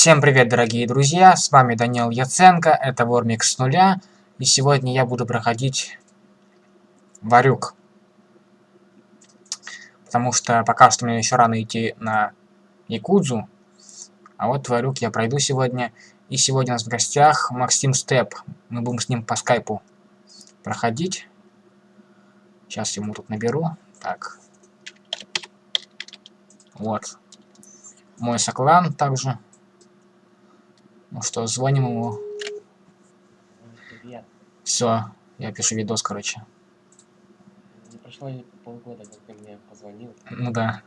Всем привет, дорогие друзья, с вами Данил Яценко, это Вормикс с нуля, и сегодня я буду проходить Варюк. Потому что пока что мне еще рано идти на Якудзу, а вот Варюк я пройду сегодня. И сегодня у нас в гостях Максим Степ, мы будем с ним по скайпу проходить. Сейчас ему тут наберу, так. Вот. Мой соклан также. Ну что, звоним ему. Привет. Все, я пишу видос, короче. Не прошло полгода, как ты мне позвонил. Ну да.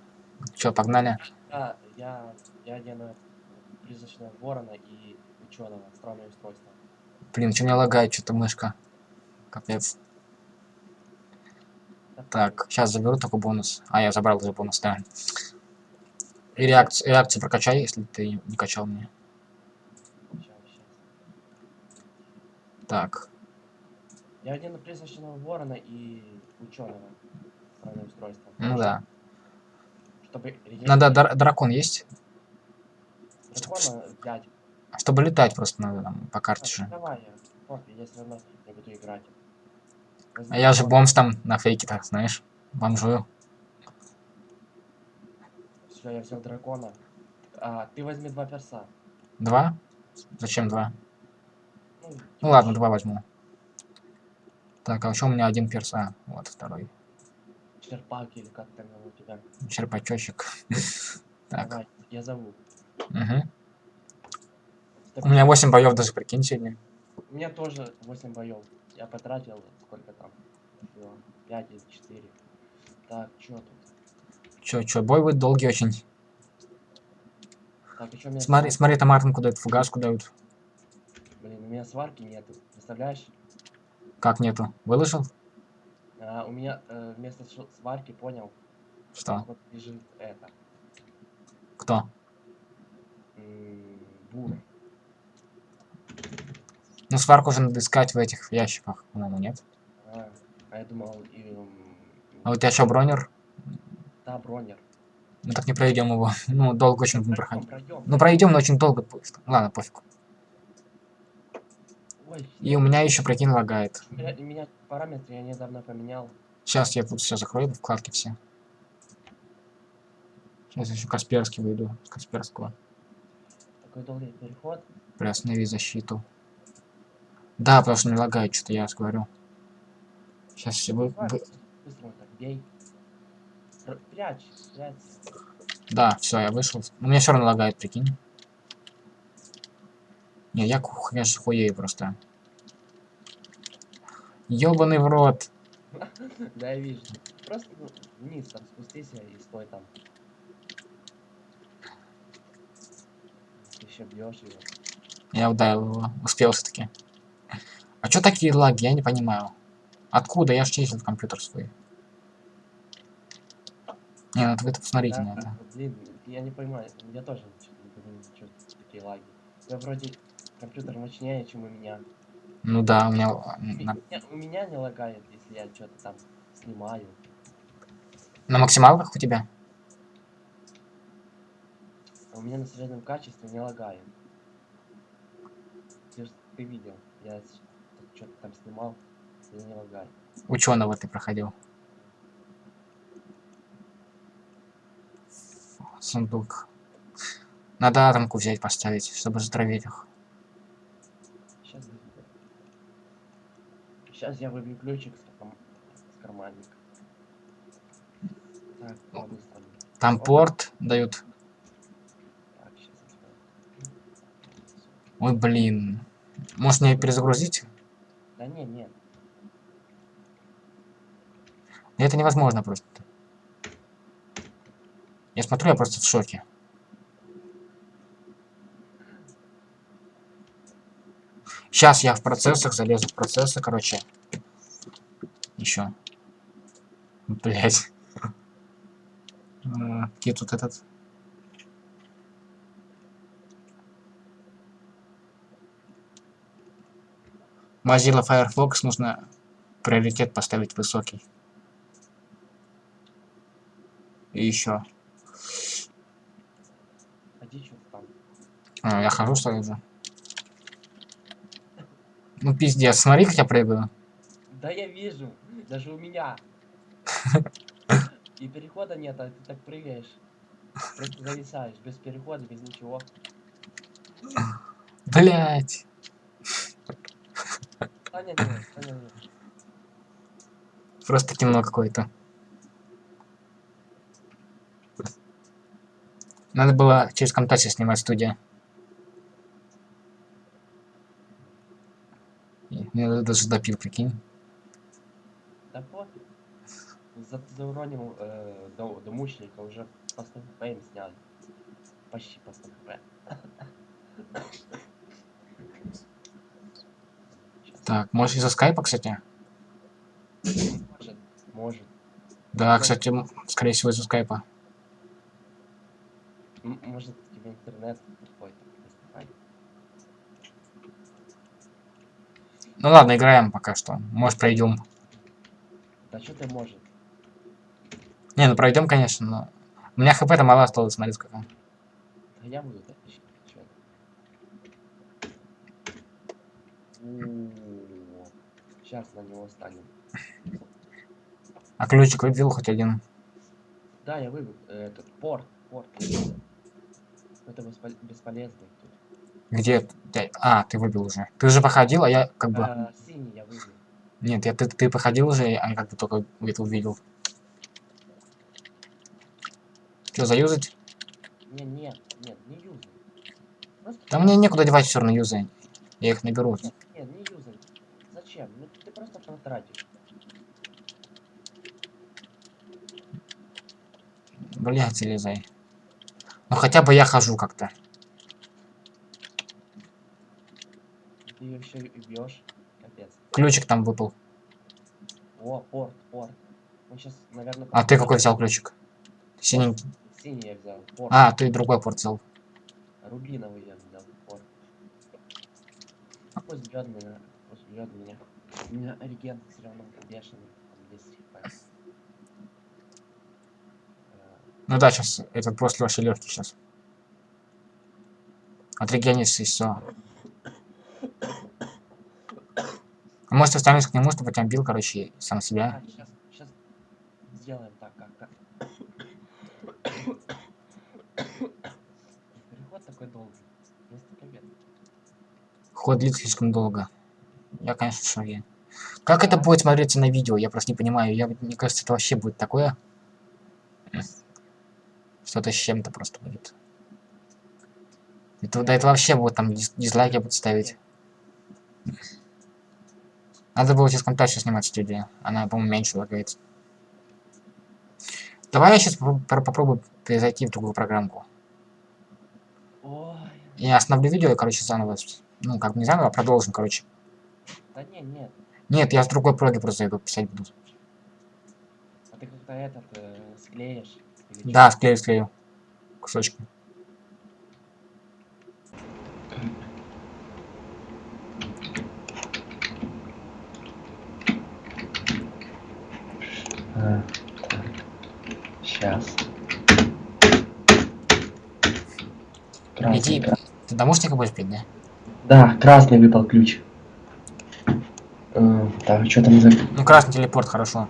Че, погнали? А, я, я одену призрачного ворона и ученого, странное устройство. Блин, что меня лагает, что-то мышка. Капец. Так, сейчас заберу только бонус. А, я забрал уже бонус, да. И реакцию, реакцию прокачай, если ты не качал мне. Так. Я одену призрачного ворона и ученого, устройство. Ну да. Чтобы Надо дар- дракон есть? дракона взять. Чтобы летать просто надо там по карте А, же. давай я, пофиг, я все равно не буду играть. А я же бомж там на фейке, так знаешь. Бомжую. Все, я взял дракона. А, ты возьми два перса. Два? Зачем два? Ну, ладно, два возьму. Так, а еще у меня один перс. А, вот второй. Черпак или как там его у тебя. Черпачочек. Так. Давай, я зову. Угу. У меня 8 боев даже, прикинь, сегодня. У меня тоже 8 боев. Я потратил сколько там? 5 или 4. Так, что тут? Чё, чё, бой будет долгий очень. Так, еще Смотри, смотри, там Мартинку дают, фугаску дают. Меня сварки нету. Представляешь? Как нету? Выложил? А, у меня э, вместо сварки, понял, Что? вот лежит это. Кто? Бур. Ну, сварку уже надо искать в этих ящиках, по-моему, нет. А, а я думал, и, А у тебя что, бронер? да, бронер. Мы так не пройдем его. Ну, долго очень будем проходить. Ну, пройдем, но очень долго будет. Ладно, пофиг. И у меня еще, прикинь, лагает. меня, параметры я недавно поменял. Сейчас я тут все закрою, вкладки все. Сейчас еще Касперский выйду. Касперского. Такой долгий переход. Приостанови защиту. Да, потому что не лагает, что-то я говорю. Сейчас все вы, вы-. Да, все, я вышел. У меня все равно лагает, прикинь. Не, я, конечно, хуею просто. Ёбаный в рот. Да, я вижу. Просто ну, вниз там спустись и стой там. Ты еще бьешь его. Я ударил его. Успел все-таки. А чё такие лаги? Я не понимаю. Откуда? Я ж чистил компьютер свой. Не, ну вы посмотрите Да, на это. Блин, я не понимаю, я тоже не понимаю, что такие лаги. Я вроде компьютер мощнее, чем у меня. Ну да, у меня... У меня- У меня не лагает, если я что-то там снимаю. на максималках у тебя? А у меня на среднем качестве не лагает. Ты, ты видел, я что-то там снимал, и не лагает. Ученого ты проходил. Сундук. Надо атомку взять, поставить, чтобы затравить их. Сейчас Сейчас я выбью ключик с, кам- с карманника. Так. Там Опа. порт дают. Так, сейчас Ой, блин. Может мне перезагрузить? Да не, нет. Это невозможно просто. Я смотрю, я просто в шоке. Сейчас я в процессах залезу в процессы, короче. Еще. Блять. Где тут этот? Mozilla Firefox нужно приоритет поставить высокий. И еще. Там. А, я хожу, что ли, уже? Ну, пиздец, смотри, как я прыгаю. Да я вижу, даже у меня. И перехода нет, а ты так прыгаешь. Просто зависаешь, без перехода, без ничего. Блять. Саня нет, Саня нет. Просто темно какое-то. Надо было через Камтаси снимать студию. И Я даже допил, прикинь. Да пофиг. За, зауронил э, до, до мученика уже по 100 хп им сняли. Почти по 100 хп. Так, может из-за скайпа, кстати? Может, может. Да, кстати, скорее всего из-за скайпа. М- может тебе интернет какой-то. не знаю. Ну ладно, играем пока что. Может пройдем. Да что ты может? Не, ну пройдем, конечно, но. У меня хп-то мало осталось, смотри, сколько. Да я буду чё Сейчас на него станем. А ключик выбил хоть один. Да, я выбил э, этот порт, порт. Это беспо- бесполезно тут. Где? А, ты выбил уже. Ты уже походил, а я как бы. А, синий я выбил. Нет, я, ты, ты походил уже, а я как бы только это увидел. Что, заюзать? Не, нет, нет, не юзай. Просто Да мне некуда девать все равно юзай. Я их наберу. Нет, нет, не юзай. Зачем? Ну ты просто потратишь. Блять, залезай. Ну хотя бы я хожу как-то. Ты ее еще и бьешь. Капец. Ключик там выпал. О, порт, порт. Он сейчас, наверное... А ты какой взял ключик? Синенький. Синий я взял. Порт. А, ты другой порт взял. Рубиновый я взял. Порт. Пусть бьет меня. Пусть бьет меня. У меня реген все равно бешеный. Там 10 хп. Э, Ну да, сейчас этот после вообще легкий сейчас. Отрегенишься и все. А может останешься к нему, чтобы тебя бил, короче, сам себя. Сейчас, сейчас сделаем так, как... как. Переход такой долгий. Ход длится слишком долго. Я, конечно, в шоке. Как это будет смотреться на видео? Я просто не понимаю. Я, мне кажется, это вообще будет такое. Что-то с чем-то просто будет. Это, да, это вообще будет там диз- дизлайки будут ставить. Надо было через контакт снимать студию. Она, по-моему, меньше лагает. Давай я сейчас попробую перезайти в другую программку. Ой, Я остановлю видео и, короче, заново. Ну, как бы не заново, а продолжим, короче. да не, нет. Нет, я с другой проги просто зайду, писать буду. А ты как-то этот э, склеишь? Да, склею, склею. Сейчас. Иди, ты домушника будешь пить, да? Да, красный выпал ключ. Э, Так, что там за... Ну, красный телепорт, хорошо.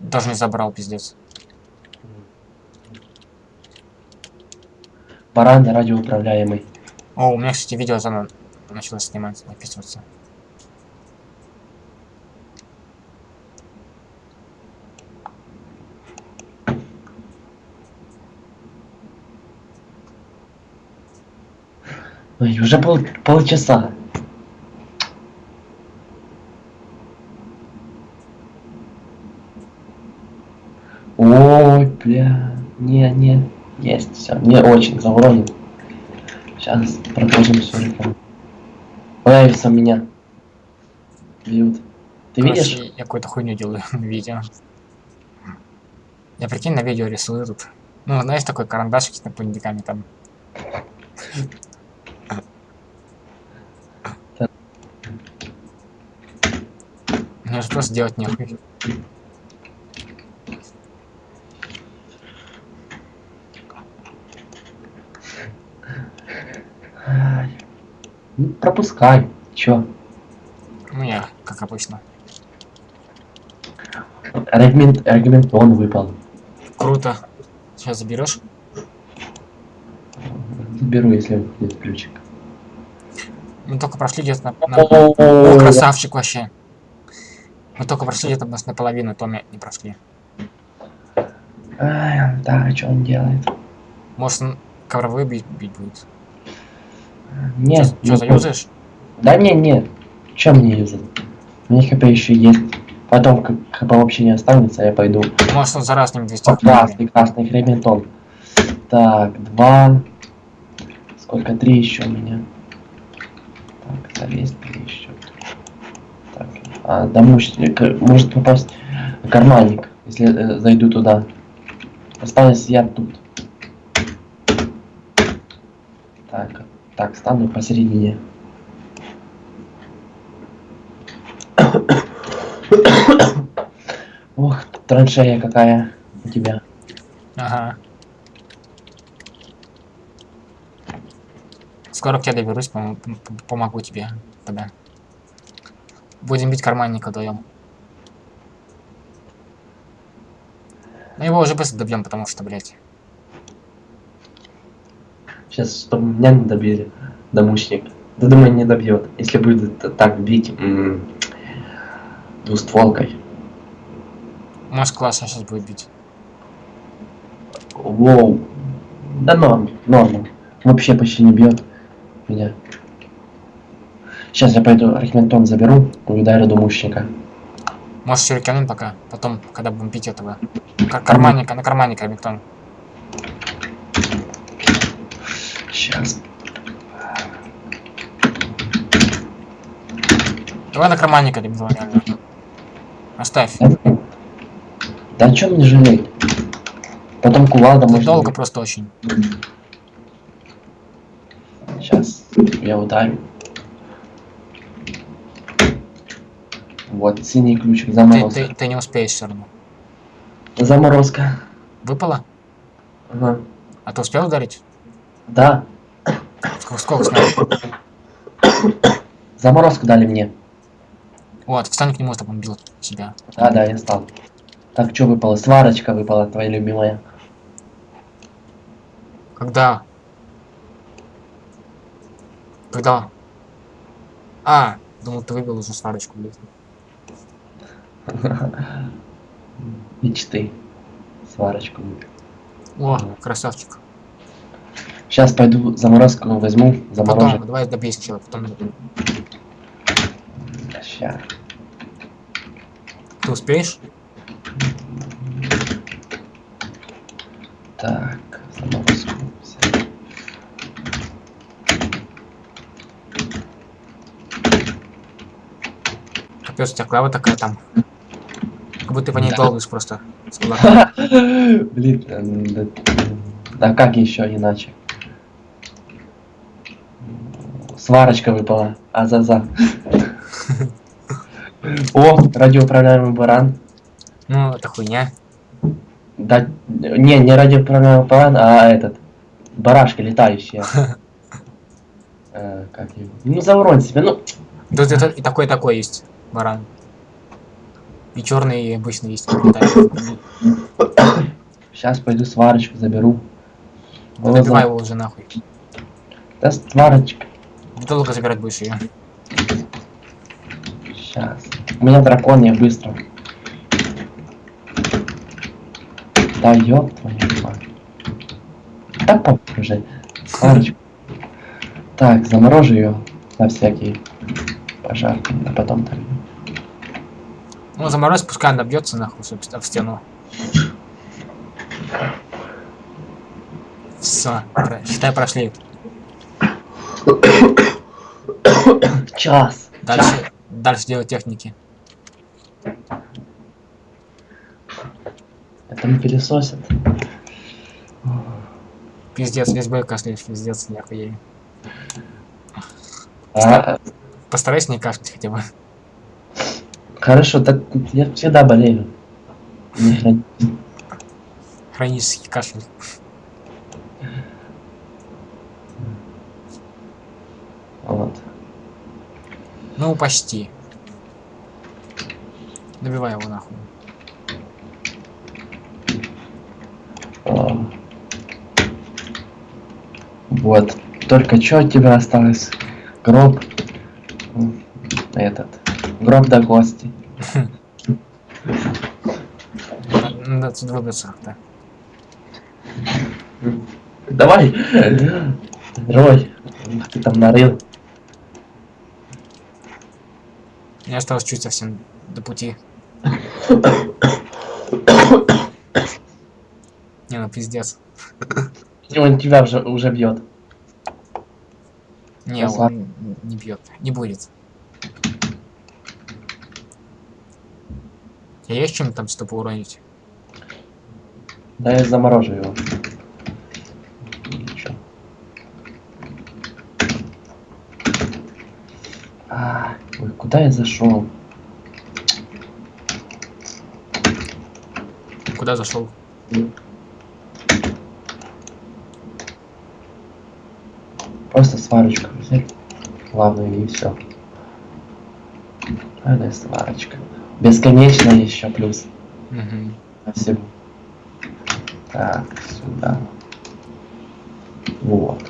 Даже не забрал, пиздец. Баран радиоуправляемый. О, у меня, кстати, видео заново началось снимать, записываться. Ой, уже пол, полчаса. Ой, бля. Не, не. Есть, все. Не очень завронил. Сейчас продолжим сюриком. Нравится меня. Бьют. Ты видишь? Короче, я какую-то хуйню делаю на видео. Я прикинь, на видео рисую тут. Ну, знаешь, такой карандашик с напыльниками там. Мне же просто делать нехуй. Ну, пропускай. Чё? Ну я, как обычно. Регмент, регментон выпал. Круто. Сейчас заберешь? Заберу, если будет ключик. Мы только прошли где-то на, на- О, красавчик вообще. Мы только прошли где-то нас наполовину, Томи не прошли. Ай, да, что он делает? Может, он ковровые бить, бить будет? Нет, Что, заюзаешь? Да не, нет. Чем мне юзать? У меня хп еще есть. Потом, как хп вообще не останется, я пойду. Может, он за раз не 200 О, красный, красный хрементон. Так, два. Сколько? Три еще у меня. Так, залезть три еще. Так, а, домушник, э, может попасть карманник, если э, зайду туда. Осталось я тут. Так, так, стану посередине. Ох, траншея какая у тебя. Ага. Скоро к тебе доберусь, пом- пом- помогу тебе тогда. Будем бить карманника вдвоем. Ну его уже быстро добьем, потому что, блядь. Сейчас, чтобы меня не добили, домушник. Да думаю, не добьет. Если будет так бить м, двустволкой. Может классно сейчас будет бить. Воу. Да норм, норм. Вообще почти не бьет меня. Сейчас я пойду Рахментон заберу ударю домушника. Может сюриканем пока, потом, когда будем бить этого. Кар карманника, на карманника Ремингтон. Сейчас. Давай на карманника Ремингтон, реально. Оставь. Да о чем мне жалеть? Потом кувалда Ты может долго быть. просто очень. Сейчас я ударю. Вот, синий ключик, Ты, заморозка. ты, ты не успеешь все равно. Заморозка. Выпало? Ага. А ты успел ударить? Да, Сколько, снял? заморозку дали мне. Вот, встань к нему, чтобы он бил себя. Да, да, я стал. Так, что выпало? Сварочка выпала, твоя любимая. Когда? Когда? А, думал, ты выбил уже сварочку, блядь. Мечты. Сварочку выпил. О, красавчик. Сейчас пойду заморозку возьму. Заморожу. Потом, давай добейся сначала, потом Ща. ты успеешь? Так, заморозку. Капец, у тебя клава такая там. Как будто ты по ней долбишь просто. Блин, да, да как еще иначе? Сварочка выпала. А-за-за. О, радиоуправляемый баран. Ну, это хуйня. Да, не, не радиоуправляемый баран, а этот. Барашка летающая. Э, Как его? Ну, заурон себе, ну. Тут это и такой и такой есть баран. И черный, и обычный есть. Сейчас пойду сварочку заберу. Да добивай его уже нахуй. Да сварочка. Долго забирать будешь ее. Сейчас. У меня дракон, я быстро. Да ёб твою мать. Да похуй уже. Так, заморожу ее на всякий пожар, а потом так. Ну, заморозь, пускай она бьется нахуй собственно, в стену. Все, считай, прошли. Час. Дальше, дальше делать техники. Это не пылесосит. Пиздец, весь бой кашляешь, пиздец, не охуею. А, Постарайся не кашлять хотя бы. Хорошо, так я всегда болею. Хронический кашель. Вот. Ну, почти. Добивай его нахуй. Вот. Только что от тебя осталось? Гроб. Этот. Гроб до кости. Надо, отсюда выбраться, да. Давай! Рой! Ты там нарыл. Мне осталось чуть совсем до пути. Не, ну пиздец. Он тебя уже, уже бьет. Не, Красава. он не бьет. Не будет. Я есть чем там что уронить? Да я заморожу его. Ничего. А, ой, куда я зашел? Куда зашел? Просто сварочку взять. Главное и все. Главное сварочка. Бесконечно еще плюс. Ко всему. Так, сюда. Вот.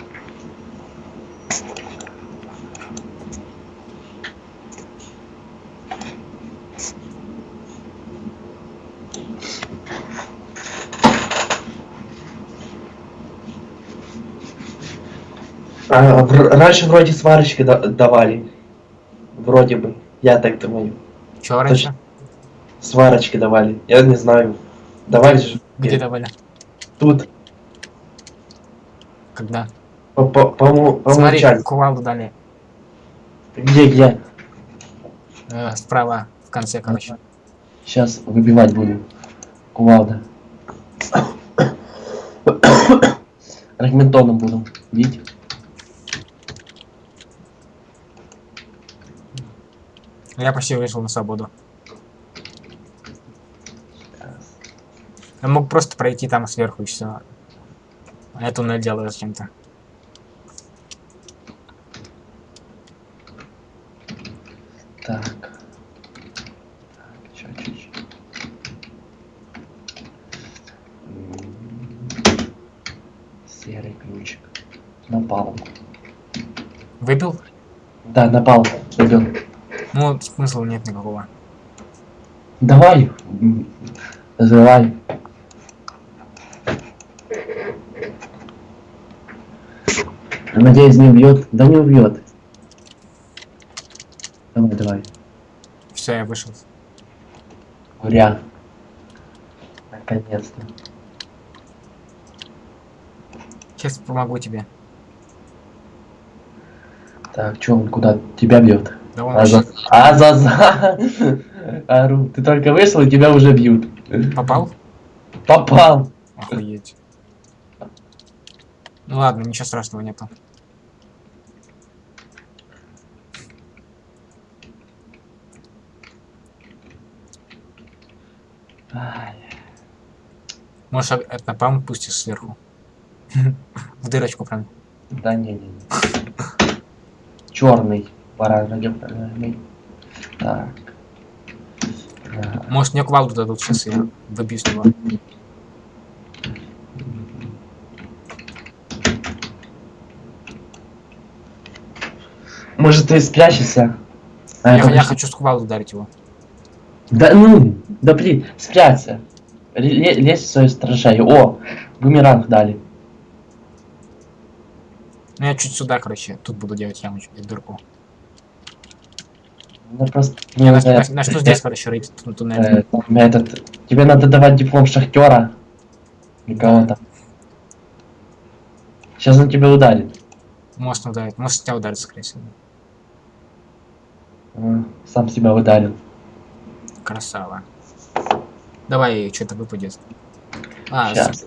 А, в- раньше вроде сварочки да- давали. Вроде бы. Я так думаю. Чё раньше? Сварочки давали. Я не знаю. Давали же. Где давали? Тут. Когда? По, по, по, по Смотри, кувалду дали. Где, где? Э, справа, в конце, короче. Сейчас выбивать будем. Кувалда. Рагментоном будем бить. Я почти вышел на свободу. Я мог просто пройти там сверху и все. А я туннель делаю зачем-то. Так. Так, чё, чё, чё. Серый ключик. На палку. Выбил? Да, на палку. Выбил. Ну, смысла нет никакого. Давай. Взрывай. Надеюсь, не убьет. Да не убьет. Давай, давай. Все, я вышел. Уря. Наконец-то. Сейчас помогу тебе. Так, чё он куда? Тебя бьет. Да он Аза... Азаза! Ару, ты только вышел, и тебя уже бьют. попал? Попал! Охуеть. Ну ладно, ничего страшного нету. Можешь это напалм пустишь сверху. В дырочку прям. Да не, не, не. Черный. Пора радиоуправляемый. Так. Может мне кувалду дадут, сейчас я выбью с него. Может ты спрячешься? А, Я, я хочу с кувалду ударить его. Да ну, да блин, спрячься. Ле- Лезь в свою стражаю. О, бумеранг дали. Ну я чуть сюда, короче, тут буду делать ямочку и дырку. Ну просто Не, на, надо, на- начну здесь, короче, рыть тун- туннель. э, этот, тебе надо давать диплом шахтера. Или кого-то. Сейчас он тебя ударит. Может ударить, может тебя ударит, скорее всего. А, Сам себя ударил. Красава. Давай, что-то выпадет. А, Сейчас.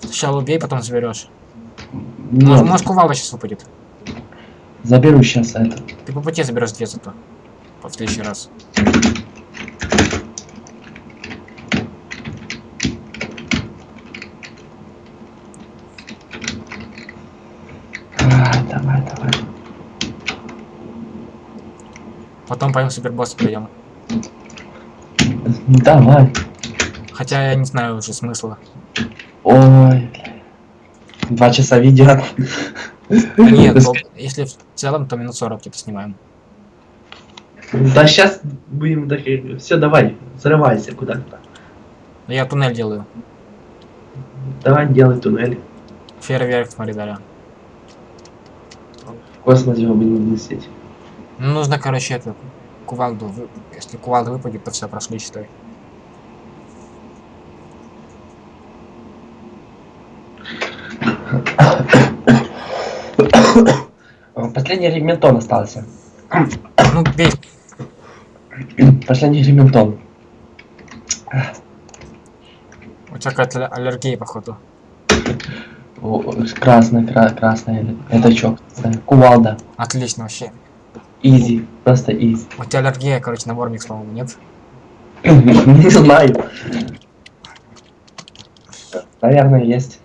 сначала убей, потом заберешь. Ну, Может, может кувалда сейчас выпадет. заберу сейчас это. Ты по пути заберешь две зато в следующий раз. А, давай, давай. Потом пойдем супербосс пойдем. Давай. Хотя я не знаю уже смысла. Ой. Два часа видео. А нет, ну, если в целом, то минут 40 типа снимаем. Да сейчас будем такие. Все, давай, взрывайся куда-то. Но я туннель делаю. Давай делай туннель. Фейерверк, смотри, Дарья. В космосе мы будем лететь. Ну, нужно, короче, эту кувалду. Если кувалда выпадет, то все, прошли, считай. Последний рементон остался. Ну, бей. Последний рементон. У тебя какая-то аллергия, походу. Красный, кра- красный. Это чё? Кувалда. Отлично вообще. Изи. Просто изи. У тебя аллергия, короче, на Вормикс, по-моему, нет? Не знаю. Наверное, есть.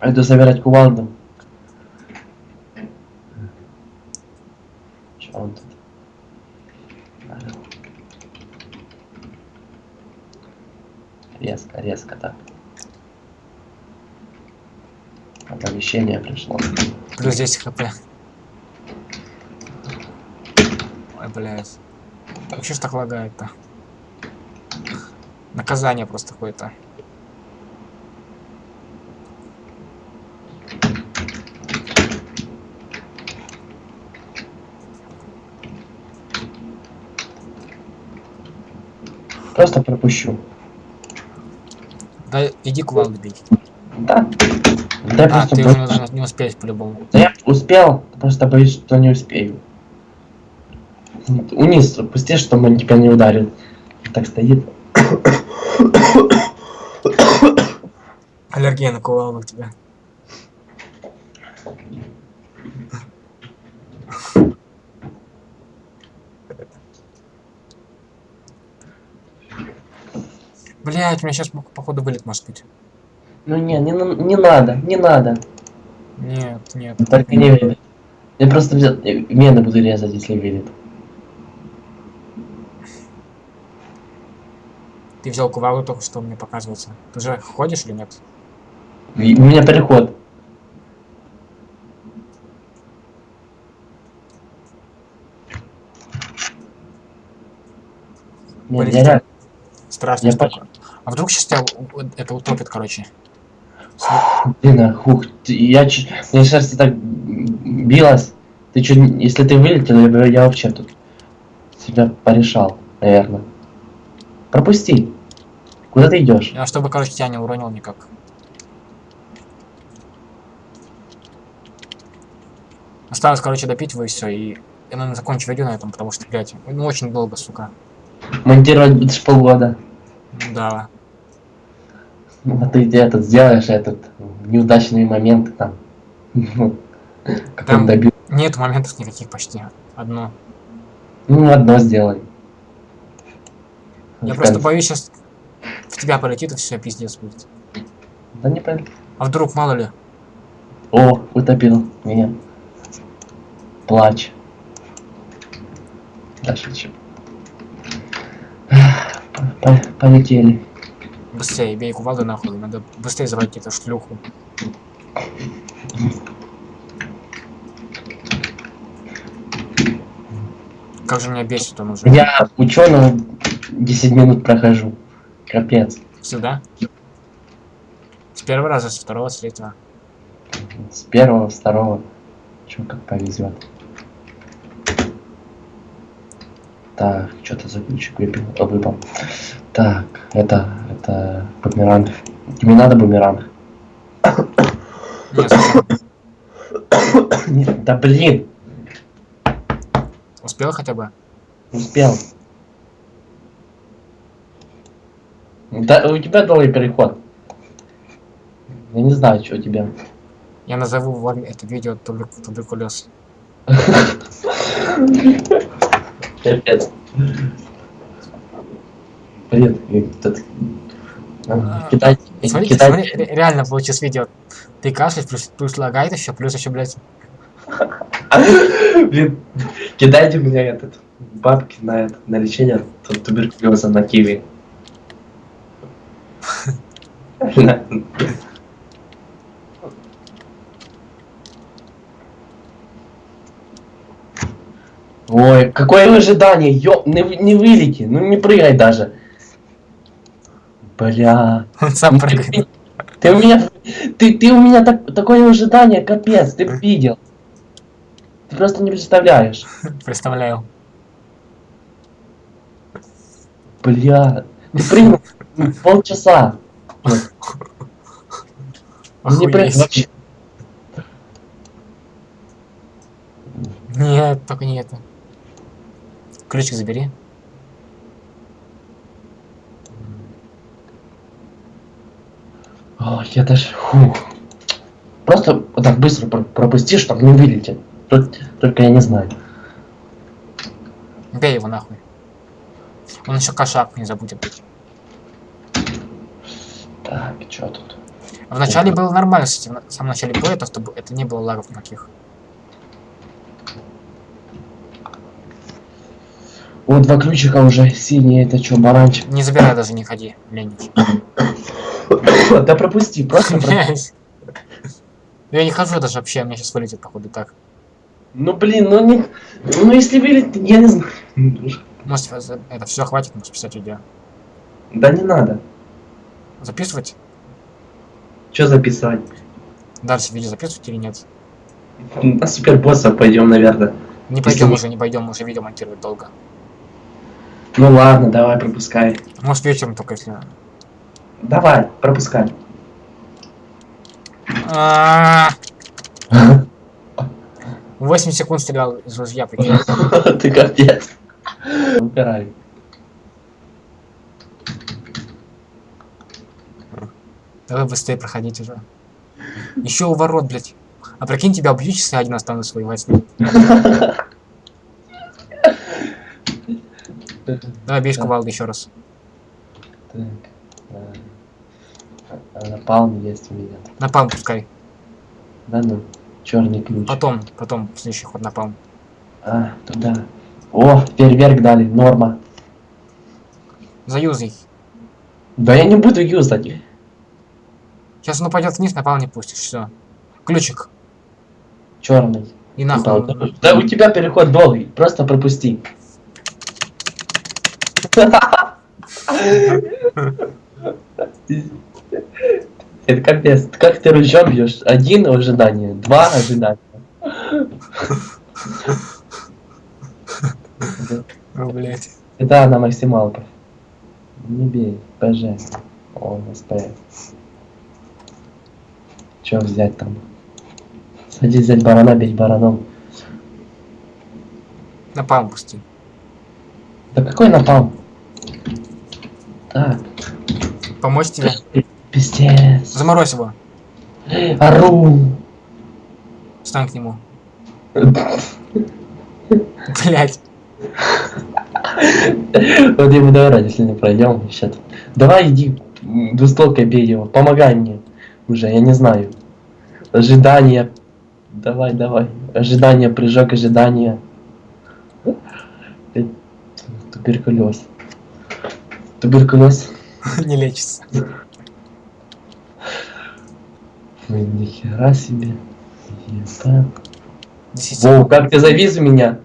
Пойду собирать кувалду. Чё он тут? Резко, резко так. Оповещение пришло. Плюс 10 хп. Ой, блядь. Же ж так лагает-то? Наказание просто какое-то. Просто пропущу. Да иди кувалду бей. Да. Да, я А, просто ты бо- уже не должен- не успеть по-любому. Да я успел, просто боюсь, что не успею. Униз, пусти, чтобы он тебя не ударил. Так стоит. Аллергия на кувалду у тебя. Блять, у меня сейчас походу вылет может быть. Ну не, не, не надо, не надо. Нет, нет. Только не видит. Я просто взял, вены буду резать, если видит. Ты взял кувалду только что мне показывается. Ты же ходишь или нет? У меня переход. Полетел. я Страшная Я. А вдруг сейчас тебя это утопит, короче. Блин, а, хух, ты- я чуть, мне сердце так билось. Ты чё, если ты вылетел, я, бы- я вообще тут себя порешал, наверное. Пропусти. Куда ты идешь? Я чтобы, короче, тебя не уронил никак. Осталось, короче, допить вы все, и я, наверное, закончу видео на этом, потому что, блядь, ну очень долго, сука. Монтировать будешь полгода. Да. Ну, а ты где этот сделаешь этот неудачные моменты там. Там- добил. Нет моментов никаких почти. Одно. Ну, одно сделай. Я просто боюсь, сейчас в тебя полетит и все, пиздец будет. Да не пон- А вдруг, мало ли. О, утопил меня. Плач. Да, шучу. По- Полетели. Быстрее, бей кувалду нахуй. Надо быстрее заводить эту шлюху. Как же меня бесит он уже. Я ученого 10 минут прохожу. Капец. Всегда? С первого раза, с второго, с третьего. С первого, с второго. Чё как повезет. Так, что-то за ключик выпил, а, выпал. Так, это, это бумеранг. Тебе надо бумеранг? Нет? Нет, да блин, Успел хотя бы? успел. Да, у тебя долгий переход. Я не знаю, что у тебя. Я назову вам это видео тубер- туберкулез. Капец. Блин, этот... а, А, Китай, Смотрите, Китай, смотри, ре- реально получилось видео. Ты кашляешь, плюс, плюс лагает еще, плюс еще, блядь. Блин, кидайте мне этот бабки на это, на лечение ту- туберкулеза на киви. Ой, какое ожидание, ё, не, не вылети, ну не прыгай даже. Бля. Он сам прыгает. Ты у меня, ты, ты у меня так, такое ожидание, капец, ты видел. Ты просто не представляешь. Представляю. Бля, ты прыгнул полчаса. Не вообще. Нет, только не это. Ключик забери. Ой, я даже, фух. Просто вот так быстро про- пропусти, чтобы не вылететь. Тут, только я не знаю. Бей его нахуй. Он еще кошак не забудет. Так, что тут? Вначале было нормально, кстати, в в самом начале боя, то, чтобы это не было лагов никаких. Вот два ключика уже синие, это что, баранчик? Не забирай даже, не ходи, ленич. Да пропусти, просто пропусти. Блядь. Я не хожу даже вообще, у меня сейчас вылетит, походу, так. Ну блин, ну не... Ну если вылетит, я не знаю. Может, это- все хватит, может писать видео. Да не надо. Записывать? Что записывать? Дальше видео записывать или нет? На супербосса пойдем, наверное. Не Если пойдем мы- уже, не пойдем, уже видео монтировать долго. Ну ладно, давай, пропускай. Может вечером только если... Давай, пропускай. А, 8 секунд стрелял из ружья, прикинь. Ты капец. Убирай. Давай быстрее проходить уже. Еще у ворот, блядь. А прикинь, тебя убьют, если я один останусь своей во сне. Давай бей кувалды еще раз. Так. А, Напалм есть у меня. Напалм пускай. Да ну, черный ключ. Потом, потом, следующий ход напалм. А, туда. О, фейерверк дали, норма. Заюзай. Да я не буду юзать. Сейчас он упадет вниз, напалм не пустишь, все. Ключик. Черный. И нахуй. Да у тебя переход долгий, просто пропусти. Это капец. Как ты ружьем бьешь? Один ожидание, два ожидания. О, блядь. Это на максималках. Не бей, ПЖ. О, СП. Че взять там? Садись взять барана, бить бараном. Напалм пусти. Да какой напал? Так, Помочь тебе? Пиздец. Заморозь его. Ору. Встань к нему. Блять. Вот я буду орать, если не пройдем. Сейчас. Давай иди м, двустволкой бей его. Помогай мне. Уже, я не знаю. Ожидание. Давай, давай. Ожидание, прыжок, ожидание. Туберкулез. Туберкулез. Не лечится. Ой, нихера себе. Десять Воу, как ты завис меня.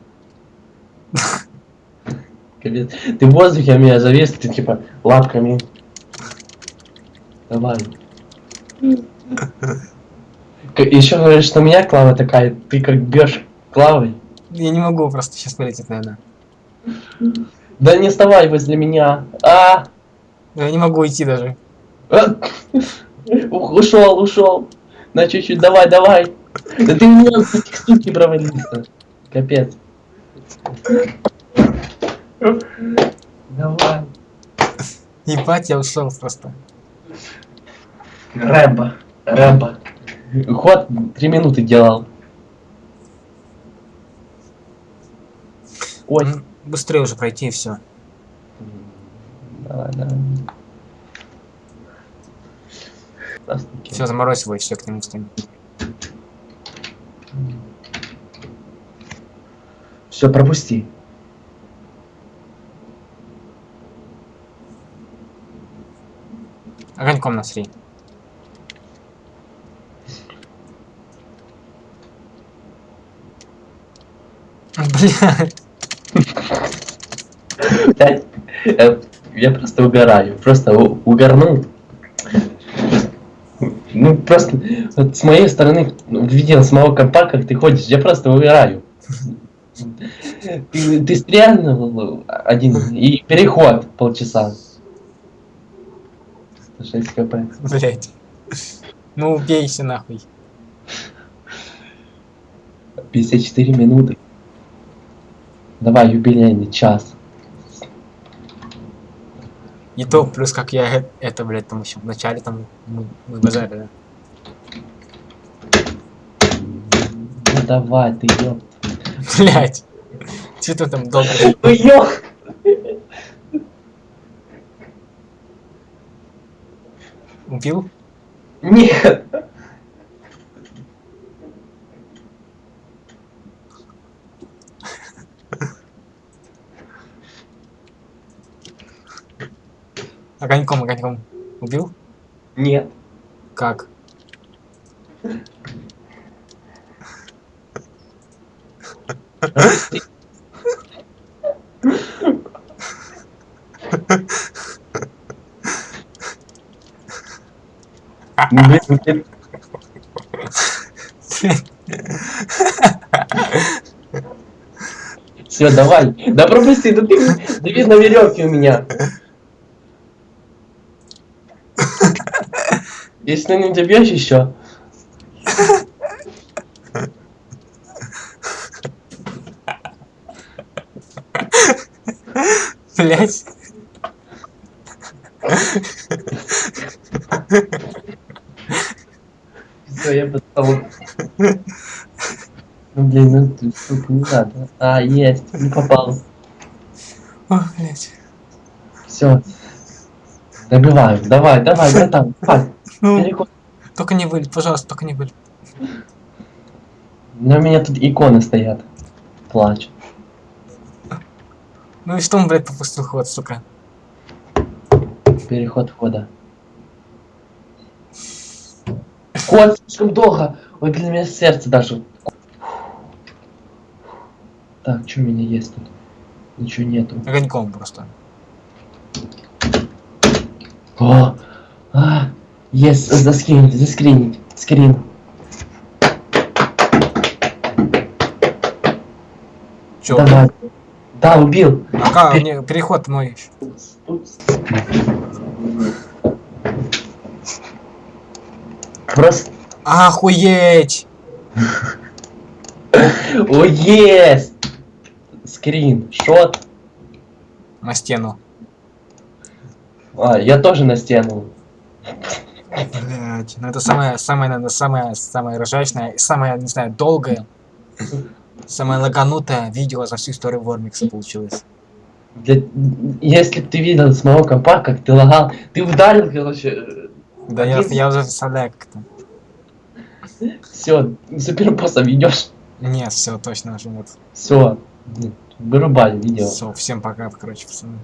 Ты в воздухе, а меня завис, ты типа лапками. Давай. Еще говоришь, что у меня клава такая, ты как бьешь клавой. Я не могу просто сейчас вылететь, наверное. Да не вставай возле меня. А! Я не могу идти даже. Ух, Ушел, ушел. На чуть-чуть, давай, давай. Да ты меня с этих штук не провалился. Капец. Давай. Ебать, я ушел просто. Рэмбо. Рэмбо. Ход три минуты делал. Ой. Быстрее уже пройти и все. Давай, давай. Здравствуйте. Все, заморозь его и все к нему стань. Все, пропусти. Огоньком насри. Бля, Блядь, Я просто угораю. Просто угорнул. Ну, просто вот с моей стороны, ну, видел с моего компа, как ты ходишь, я просто угораю. Ты, ты стрельнул один и переход полчаса. 6 кп. блять. Ну убейся нахуй. 54 минуты. Давай, юбилейный час. И то, плюс как я это, блядь, там еще в начале там мы, мы базарили. Ну давай, ты ёп. Блять. Че ты там долго? Ну. Убил? Нет. Огоньком, огоньком. Убил? Нет. Как? Блин, Все, давай. Да пропусти, да ты дави на веревке у меня. Если не добьешь еще. Блять. Все, я потом. Ну блин, ну ты, сука, не надо. А, есть, не попал. Ох, блять. Все. Добиваем. Давай, давай, братан. Давай. Ну, только не вылет, пожалуйста, только не вылет. Но у меня тут иконы стоят. Плачь. Ну и что он, блядь, попустил ход, сука? Переход входа. Ход слишком долго. Ой, для меня сердце даже. Так, что у меня есть тут? Ничего нету. Огоньком просто. О! Есть, заскринить, заскринить. Скрин. Чё? Давай. Да, убил. А как, мне переход мой еще. Просто... Охуеть! О, есть! Скрин, шот. На стену. А, я тоже на стену. Блять, ну это самое, самое, наверное, самое, самое ржачное, и самое, не знаю, долгое, самое лаганутое видео за всю историю Вормикса получилось. Для- Если бы ты видел с моего компа, как ты лагал, ты ударил, короче, Да я, я уже представляю как-то. все, супербосса ведешь. Нет, все, точно уже нет. Все, вырубай видео. Все, всем пока, короче, пацаны.